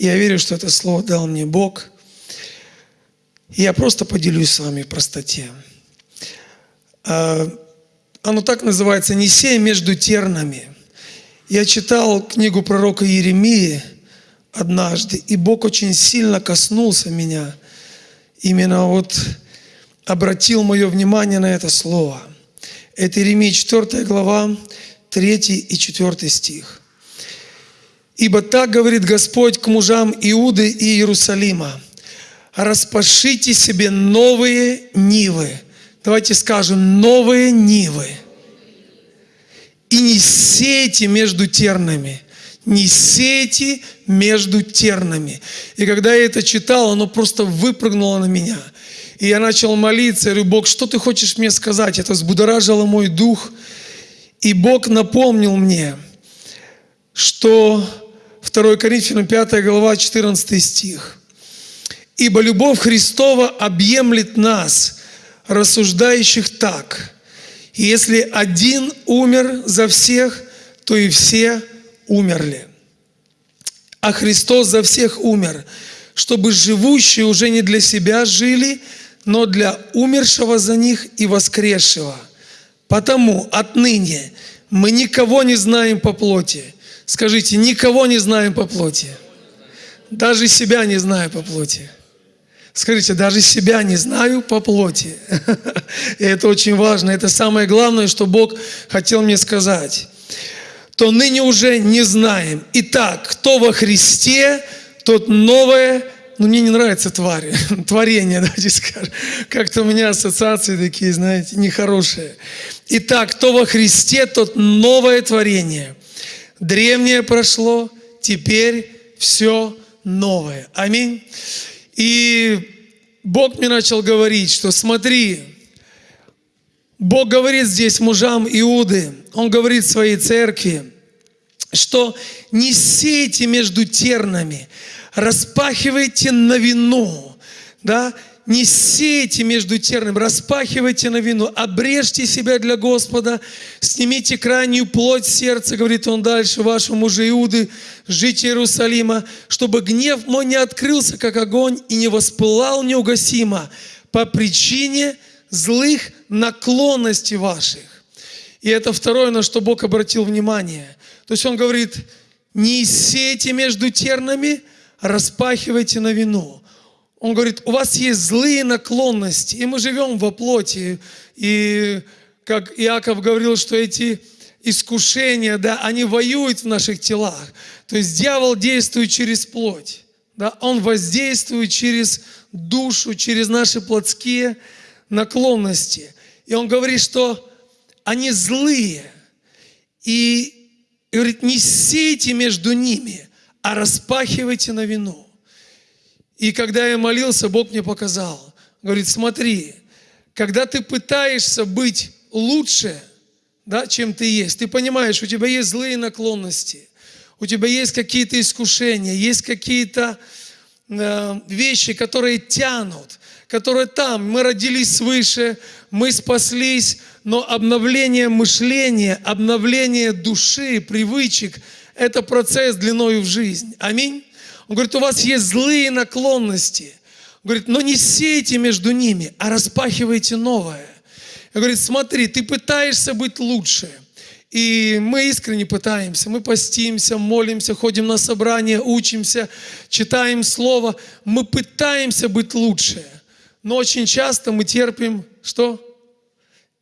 Я верю, что это слово дал мне Бог. Я просто поделюсь с вами в простоте. А, оно так называется «Не сей между тернами». Я читал книгу пророка Иеремии однажды, и Бог очень сильно коснулся меня. Именно вот обратил мое внимание на это слово. Это Иеремия 4 глава, 3 и 4 стих. Ибо так говорит Господь к мужам Иуды и Иерусалима. Распашите себе новые нивы. Давайте скажем, новые нивы. И не сейте между тернами. Не сейте между тернами. И когда я это читал, оно просто выпрыгнуло на меня. И я начал молиться, я говорю, Бог, что ты хочешь мне сказать? Это взбудоражило мой дух. И Бог напомнил мне, что 2 Коринфянам 5 глава 14 стих. «Ибо любовь Христова объемлет нас, рассуждающих так. Если один умер за всех, то и все умерли. А Христос за всех умер, чтобы живущие уже не для себя жили, но для умершего за них и воскресшего. Потому отныне мы никого не знаем по плоти, Скажите, никого не знаем по плоти. Даже себя не знаю по плоти. Скажите, даже себя не знаю по плоти. И это очень важно. Это самое главное, что Бог хотел мне сказать. То ныне уже не знаем. Итак, кто во Христе, тот новое, ну мне не нравится твари, творение, давайте скажем. Как-то у меня ассоциации такие, знаете, нехорошие. Итак, кто во Христе, тот новое творение. Древнее прошло, теперь все новое. Аминь. И Бог мне начал говорить, что смотри, Бог говорит здесь мужам Иуды, Он говорит своей церкви, что не сейте между тернами, распахивайте на вину, да, не сейте между тернами, распахивайте на вину, обрежьте себя для Господа, снимите крайнюю плоть сердца, говорит он дальше, вашему мужу Иуды, жить Иерусалима, чтобы гнев мой не открылся, как огонь, и не воспылал неугасимо по причине злых наклонностей ваших. И это второе, на что Бог обратил внимание. То есть Он говорит, не сейте между тернами, распахивайте на вину. Он говорит, у вас есть злые наклонности, и мы живем во плоти. И как Иаков говорил, что эти искушения, да, они воюют в наших телах. То есть дьявол действует через плоть. Да, он воздействует через душу, через наши плотские наклонности. И он говорит, что они злые. И, и говорит, не сейте между ними, а распахивайте на вину. И когда я молился, Бог мне показал. Говорит, смотри, когда ты пытаешься быть лучше, да, чем ты есть, ты понимаешь, у тебя есть злые наклонности, у тебя есть какие-то искушения, есть какие-то э, вещи, которые тянут, которые там. Мы родились свыше, мы спаслись, но обновление мышления, обновление души, привычек – это процесс длиною в жизнь. Аминь. Он говорит, у вас есть злые наклонности. Он говорит, но не сейте между ними, а распахивайте новое. Он говорит, смотри, ты пытаешься быть лучше. И мы искренне пытаемся, мы постимся, молимся, ходим на собрания, учимся, читаем Слово. Мы пытаемся быть лучше. Но очень часто мы терпим, что?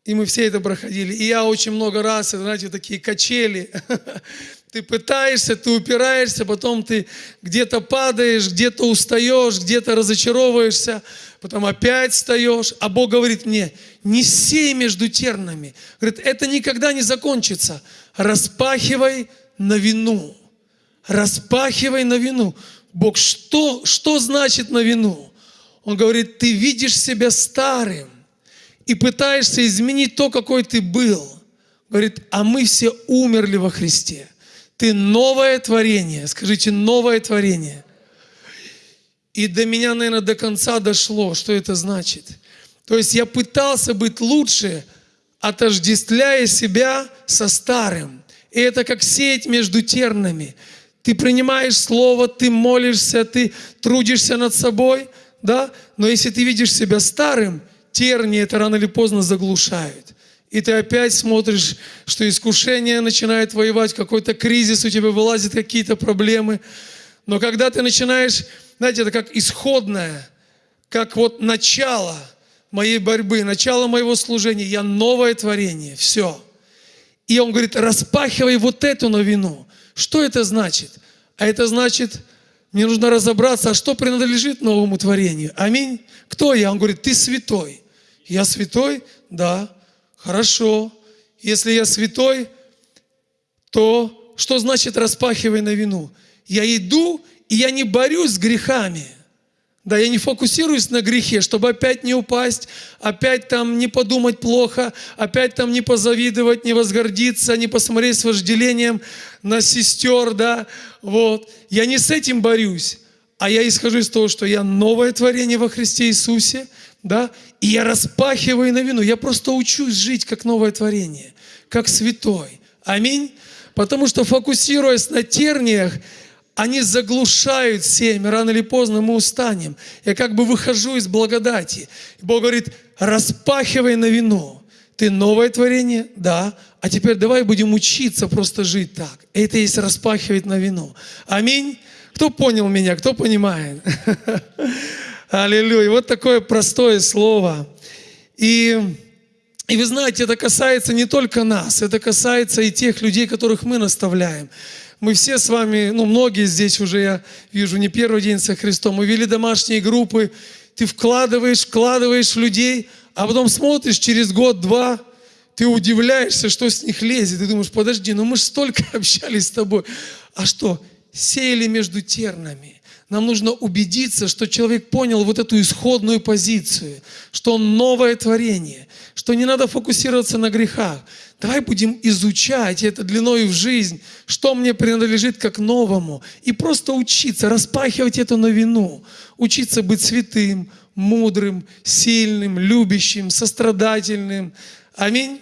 И мы все это проходили. И я очень много раз, знаете, такие качели. Ты пытаешься, ты упираешься, потом ты где-то падаешь, где-то устаешь, где-то разочаровываешься, потом опять встаешь. А Бог говорит мне, не сей между тернами. Говорит, это никогда не закончится. Распахивай на вину. Распахивай на вину. Бог, что, что значит на вину? Он говорит, ты видишь себя старым и пытаешься изменить то, какой ты был. Говорит, а мы все умерли во Христе. Ты новое творение. Скажите, новое творение. И до меня, наверное, до конца дошло, что это значит. То есть я пытался быть лучше, отождествляя себя со старым. И это как сеять между тернами. ты принимаешь Слово, ты молишься, ты трудишься над собой, да? Но если ты видишь себя старым, тернии это рано или поздно заглушают. И ты опять смотришь, что искушение начинает воевать, какой-то кризис у тебя вылазят, какие-то проблемы. Но когда ты начинаешь, знаете, это как исходное, как вот начало моей борьбы, начало моего служения, я новое творение, все. И он говорит, распахивай вот эту новину. Что это значит? А это значит, мне нужно разобраться, а что принадлежит новому творению. Аминь. Кто я? Он говорит, ты святой. Я святой? Да. Хорошо. Если я святой, то что значит распахивай на вину? Я иду, и я не борюсь с грехами. Да, я не фокусируюсь на грехе, чтобы опять не упасть, опять там не подумать плохо, опять там не позавидовать, не возгордиться, не посмотреть с вожделением на сестер, да, вот. Я не с этим борюсь, а я исхожу из того, что я новое творение во Христе Иисусе, да, и я распахиваю на вину, я просто учусь жить как новое творение, как святой. Аминь. Потому что фокусируясь на терниях, они заглушают семя, рано или поздно мы устанем. Я как бы выхожу из благодати. Бог говорит, распахивай на вино. Ты новое творение? Да. А теперь давай будем учиться просто жить так. Это есть распахивать на вино. Аминь. Кто понял меня? Кто понимает? Аллилуйя. Вот такое простое слово. И, и вы знаете, это касается не только нас, это касается и тех людей, которых мы наставляем. Мы все с вами, ну многие здесь уже, я вижу, не первый день со Христом, мы вели домашние группы, ты вкладываешь, вкладываешь в людей, а потом смотришь через год-два, ты удивляешься, что с них лезет. Ты думаешь, подожди, ну мы же столько общались с тобой. А что? Сеяли между тернами. Нам нужно убедиться, что человек понял вот эту исходную позицию, что он новое творение, что не надо фокусироваться на грехах. Давай будем изучать это длиной в жизнь, что мне принадлежит как новому, и просто учиться, распахивать эту новину, учиться быть святым, мудрым, сильным, любящим, сострадательным. Аминь.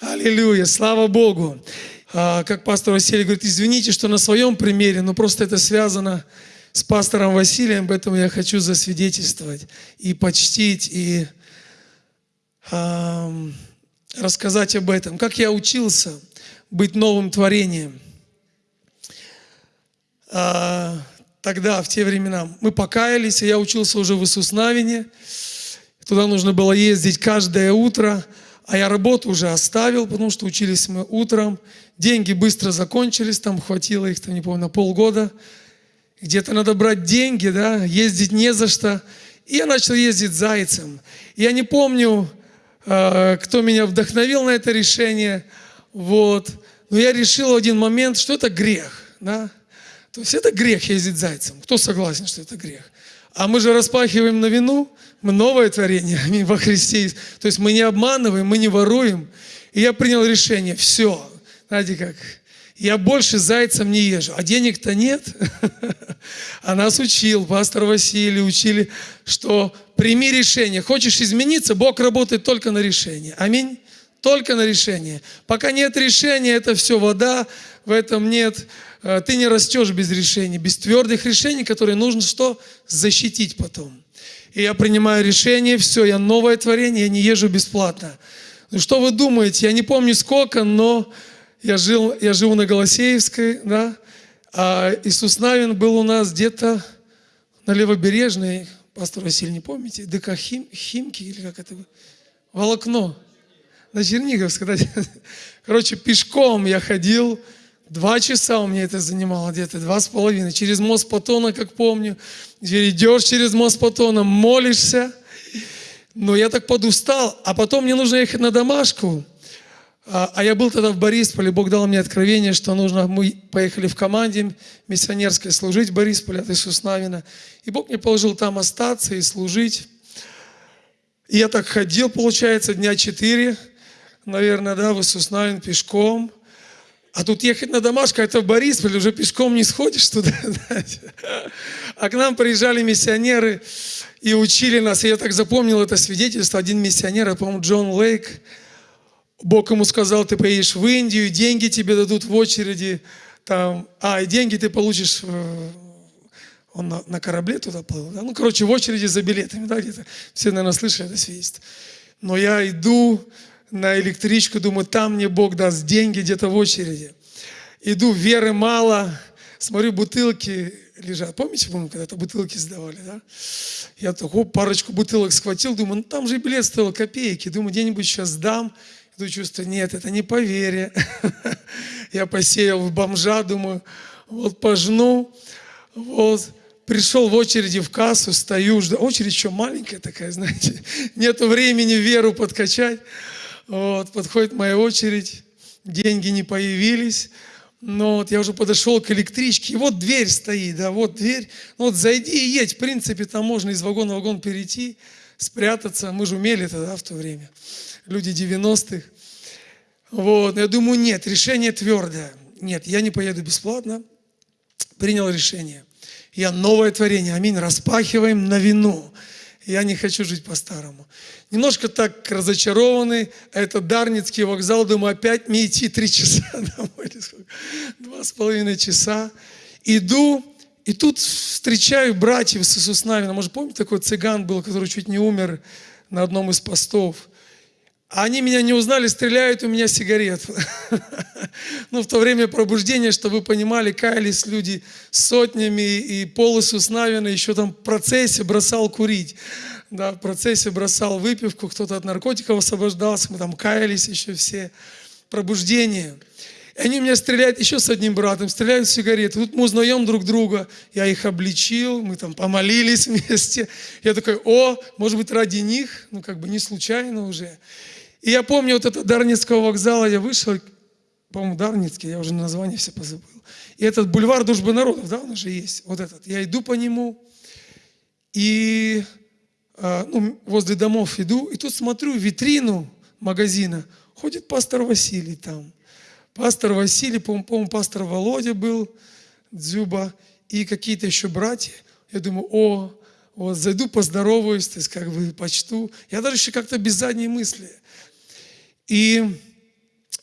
Аллилуйя, слава Богу. А, как пастор Василий говорит, извините, что на своем примере, но просто это связано с пастором Василием, поэтому я хочу засвидетельствовать и почтить, и э, рассказать об этом. Как я учился быть новым творением. Э, тогда, в те времена, мы покаялись, и я учился уже в Иисуснавине. Туда нужно было ездить каждое утро, а я работу уже оставил, потому что учились мы утром. Деньги быстро закончились, там хватило их, там, не помню, на полгода где-то надо брать деньги, да, ездить не за что. И я начал ездить зайцем. Я не помню, э, кто меня вдохновил на это решение, вот. Но я решил в один момент, что это грех, да. То есть это грех ездить зайцем. Кто согласен, что это грех? А мы же распахиваем на вину, мы новое творение, аминь, во Христе. То есть мы не обманываем, мы не воруем. И я принял решение, все, знаете как, я больше зайцем не езжу, а денег-то нет. А нас учил, пастор Василий, учили, что прими решение. Хочешь измениться, Бог работает только на решение. Аминь. Только на решение. Пока нет решения, это все вода, в этом нет. Э, ты не растешь без решений, без твердых решений, которые нужно что? Защитить потом. И я принимаю решение, все, я новое творение, я не езжу бесплатно. Ну что вы думаете? Я не помню сколько, но я, жил, я живу на Голосеевской, да, а Иисус Навин был у нас где-то на Левобережной, пастор Василий, не помните, ДК Хим, Химки или как это? Волокно. На Черниговской. Короче, пешком я ходил, два часа у меня это занимало, где-то два с половиной. Через мост Патона, как помню. Идешь через мост Патона, молишься. Но я так подустал, а потом мне нужно ехать на домашку. А, а я был тогда в Борисполе, Бог дал мне откровение, что нужно, мы поехали в команде миссионерской служить в Борисполе от Иисуса Навина. И Бог мне положил там остаться и служить. И я так ходил, получается, дня четыре, наверное, да, в Иисус Навин пешком. А тут ехать на домашку, это в Борисполе, уже пешком не сходишь туда. А к нам приезжали миссионеры и учили нас. И я так запомнил это свидетельство. Один миссионер, я помню, Джон Лейк, Бог ему сказал, ты поедешь в Индию, деньги тебе дадут в очереди, там, а, и деньги ты получишь, он на, на корабле туда плыл, да? ну, короче, в очереди за билетами, да, где-то, все, наверное, слышали это свидетельство. Но я иду на электричку, думаю, там мне Бог даст деньги где-то в очереди. Иду, веры мало, смотрю, бутылки лежат. Помните, помню, когда-то бутылки сдавали, да? Я такой парочку бутылок схватил, думаю, ну там же билет стоил копейки. Думаю, где-нибудь сейчас сдам. Иду чувство, нет, это не по вере. Я посеял в бомжа, думаю, вот пожну. Вот, пришел в очереди в кассу, стою, жду. Очередь еще маленькая такая, знаете. Нету времени веру подкачать. Вот, подходит моя очередь, деньги не появились. Но вот я уже подошел к электричке, и вот дверь стоит, да, вот дверь. Ну вот зайди и едь, в принципе, там можно из вагона в вагон перейти, спрятаться. Мы же умели тогда в то время, люди 90-х. Вот, я думаю, нет, решение твердое. Нет, я не поеду бесплатно. Принял решение. Я новое творение, аминь, распахиваем на вину. Я не хочу жить по-старому. Немножко так разочарованы. Это Дарницкий вокзал. Думаю, опять мне идти три часа домой. Два с половиной часа. Иду, и тут встречаю братьев с Иисус Навина. Может, помните, такой цыган был, который чуть не умер на одном из постов? Они меня не узнали, стреляют у меня сигарету. Ну, в то время пробуждения, чтобы вы понимали, каялись люди сотнями, и Пол Иисус Навина еще там в процессе бросал курить. Да, в процессе бросал выпивку, кто-то от наркотиков освобождался, мы там каялись еще все. Пробуждение. И они меня стреляют еще с одним братом, стреляют сигареты. Тут мы узнаем друг друга. Я их обличил, мы там помолились вместе. Я такой, о, может быть, ради них, ну как бы не случайно уже. И я помню вот это Дарницкого вокзала, я вышел, по-моему, Дарницкий, я уже название все позабыл. И этот бульвар Дружбы народов, да, он уже есть, вот этот. Я иду по нему, и а, ну, возле домов иду, и тут смотрю витрину магазина, ходит пастор Василий там. Пастор Василий, по-моему, пастор Володя был, Дзюба, и какие-то еще братья. Я думаю, о, вот зайду, поздороваюсь, то есть как бы почту. Я даже еще как-то без задней мысли. И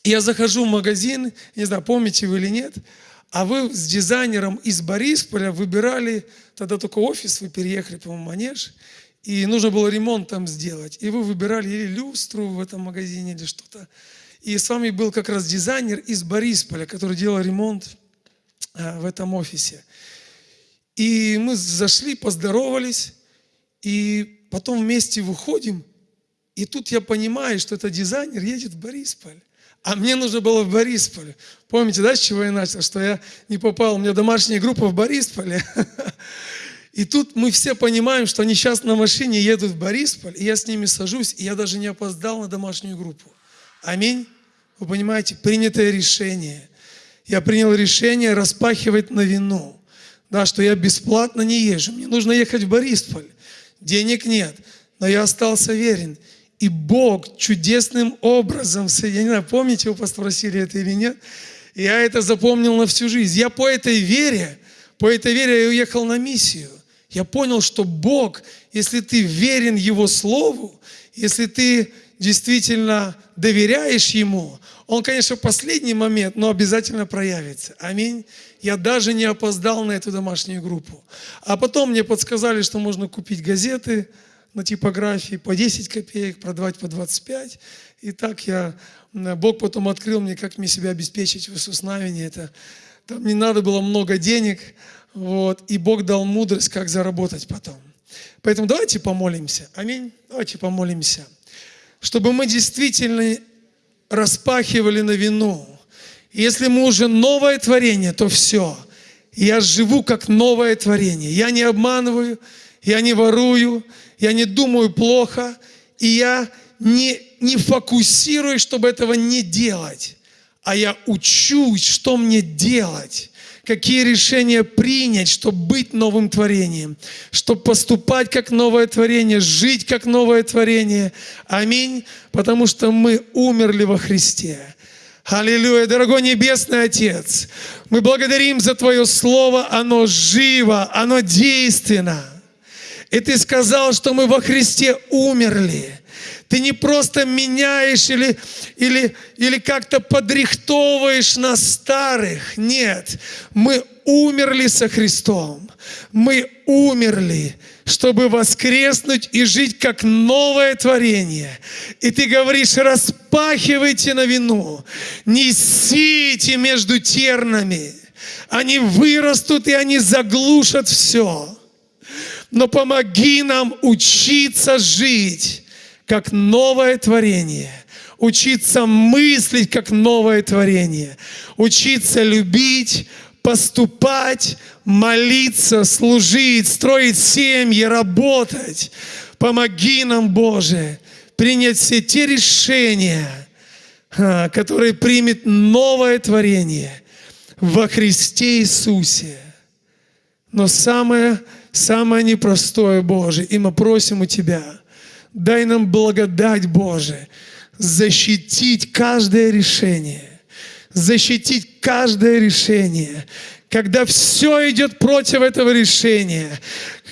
я захожу в магазин, не знаю, помните вы или нет, а вы с дизайнером из Борисполя выбирали, тогда только офис, вы переехали, по-моему, Манеж, и нужно было ремонт там сделать. И вы выбирали или люстру в этом магазине, или что-то. И с вами был как раз дизайнер из Борисполя, который делал ремонт а, в этом офисе. И мы зашли, поздоровались, и потом вместе выходим, и тут я понимаю, что этот дизайнер едет в Борисполь. А мне нужно было в Борисполе. Помните, да, с чего я начал? Что я не попал, у меня домашняя группа в Борисполе. И тут мы все понимаем, что они сейчас на машине едут в Борисполь, и я с ними сажусь, и я даже не опоздал на домашнюю группу. Аминь. Вы понимаете, принятое решение. Я принял решение распахивать на вину. Да, что я бесплатно не езжу. Мне нужно ехать в Борисполь. Денег нет. Но я остался верен. И Бог чудесным образом, я не помните, вы спросили это или нет, я это запомнил на всю жизнь. Я по этой вере, по этой вере я уехал на миссию. Я понял, что Бог, если ты верен Его Слову, если ты действительно доверяешь Ему, Он, конечно, в последний момент, но обязательно проявится. Аминь. Я даже не опоздал на эту домашнюю группу. А потом мне подсказали, что можно купить газеты, на типографии по 10 копеек, продавать по 25. И так я, Бог потом открыл мне, как мне себя обеспечить в Иисус Навине. Это, там не надо было много денег, вот, и Бог дал мудрость, как заработать потом. Поэтому давайте помолимся. Аминь. Давайте помолимся. Чтобы мы действительно распахивали на вину. Если мы уже новое творение, то все. Я живу как новое творение. Я не обманываю, я не ворую, я не думаю плохо, и я не, не фокусируюсь, чтобы этого не делать, а я учусь, что мне делать какие решения принять, чтобы быть новым творением, чтобы поступать как новое творение, жить как новое творение. Аминь. Потому что мы умерли во Христе. Аллилуйя, дорогой Небесный Отец, мы благодарим за Твое Слово, оно живо, оно действенно. И Ты сказал, что мы во Христе умерли. Ты не просто меняешь или, или, или как-то подрихтовываешь нас старых. Нет, мы умерли со Христом. Мы умерли, чтобы воскреснуть и жить как новое творение. И ты говоришь, распахивайте на вину, несите между тернами. Они вырастут и они заглушат все. Но помоги нам учиться жить как новое творение. Учиться мыслить как новое творение. Учиться любить, поступать, молиться, служить, строить семьи, работать. Помоги нам, Боже, принять все те решения, а, которые примет новое творение во Христе Иисусе. Но самое, самое непростое, Боже, и мы просим у Тебя, дай нам благодать, Боже, защитить каждое решение, защитить каждое решение, когда все идет против этого решения,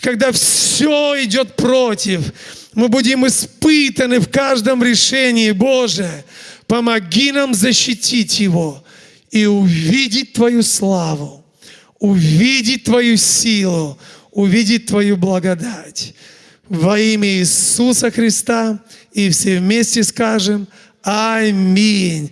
когда все идет против, мы будем испытаны в каждом решении, Боже, помоги нам защитить его и увидеть Твою славу, увидеть Твою силу, увидеть Твою благодать. Во имя Иисуса Христа и все вместе скажем Аминь.